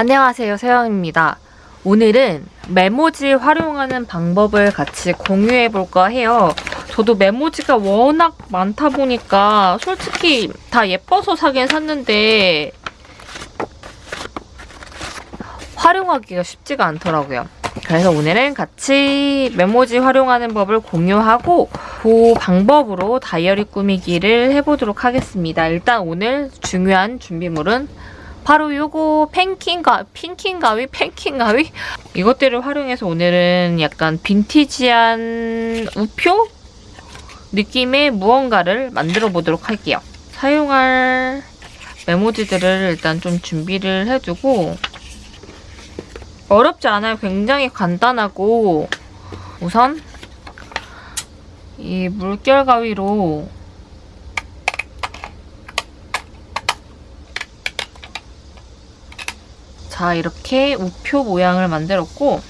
안녕하세요 세영입니다. 오늘은 메모지 활용하는 방법을 같이 공유해 볼까 해요. 저도 메모지가 워낙 많다 보니까 솔직히 다 예뻐서 사긴 샀는데 활용하기가 쉽지가 않더라고요. 그래서 오늘은 같이 메모지 활용하는 법을 공유하고 그 방법으로 다이어리 꾸미기를 해보도록 하겠습니다. 일단 오늘 중요한 준비물은 바로 요거 펜킹가 핑킹 가위 펜킹 가위 이것들을 활용해서 오늘은 약간 빈티지한 우표 느낌의 무언가를 만들어 보도록 할게요. 사용할 메모지들을 일단 좀 준비를 해두고 어렵지 않아요. 굉장히 간단하고 우선 이 물결 가위로 자 이렇게 우표 모양을 만들었고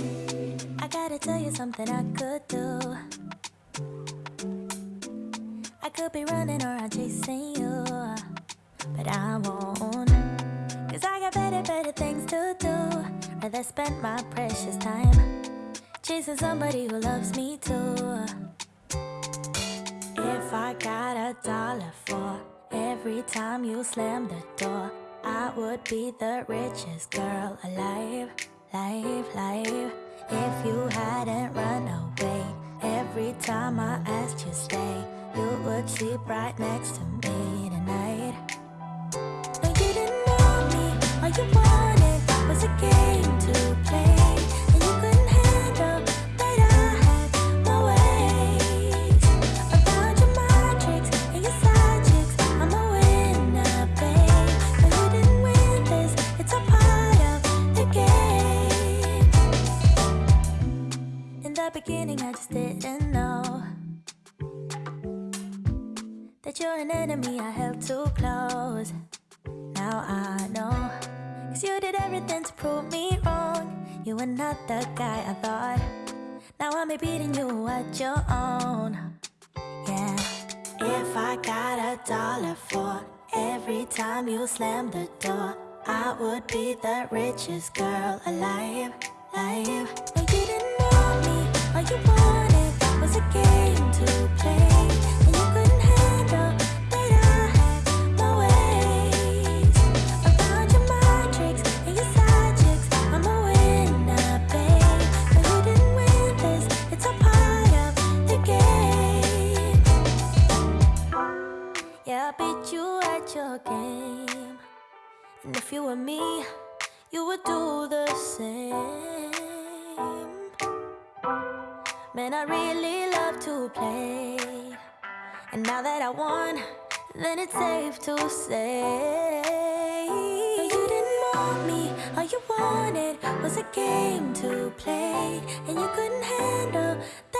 I gotta tell you something I could do. I could be running around chasing you, but I won't. Cause I got better, better things to do. Rather spend my precious time chasing somebody who loves me too. If I got a dollar for every time you slam the door, I would be the richest girl alive, life, life. If you hadn't run away every time I asked you stay, you would sleep right next to me tonight. No, you didn't want me. All you wanted was a game to beginning, I just didn't know that you're an enemy I held too close. Now I know. Cause you did everything to prove me wrong. You were not the guy I thought. Now I'm beating you at your own. Yeah. If I got a dollar for every time you slam the door, I would be the richest girl alive. Live. Yeah, I beat you at your game. And if you were me, you would do the same. Man, I really love to play. And now that I won, then it's safe to say. No, you didn't want me, all you wanted was a game to play. And you couldn't handle that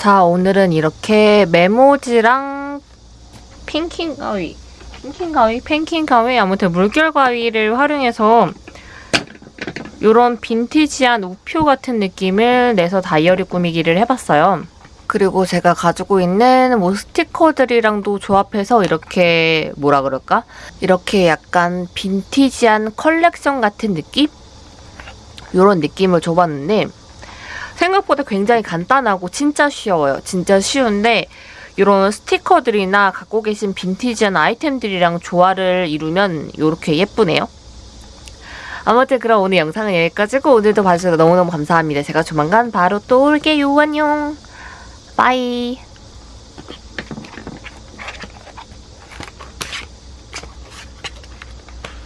자, 오늘은 이렇게 메모지랑 핑킹 가위, 핑킹 가위, 펜킹 가위, 아무튼 물결 가위를 활용해서 이런 빈티지한 우표 같은 느낌을 내서 다이어리 꾸미기를 해봤어요. 그리고 제가 가지고 있는 뭐 스티커들이랑도 조합해서 이렇게 뭐라 그럴까? 이렇게 약간 빈티지한 컬렉션 같은 느낌? 이런 느낌을 줘봤는데 생각보다 굉장히 간단하고 진짜 쉬워요. 진짜 쉬운데 이런 스티커들이나 갖고 계신 빈티지한 아이템들이랑 조화를 이루면 이렇게 예쁘네요. 아무튼 그럼 오늘 영상은 여기까지고 오늘도 봐주셔서 너무너무 감사합니다. 제가 조만간 바로 또 올게요. 안녕. 빠이.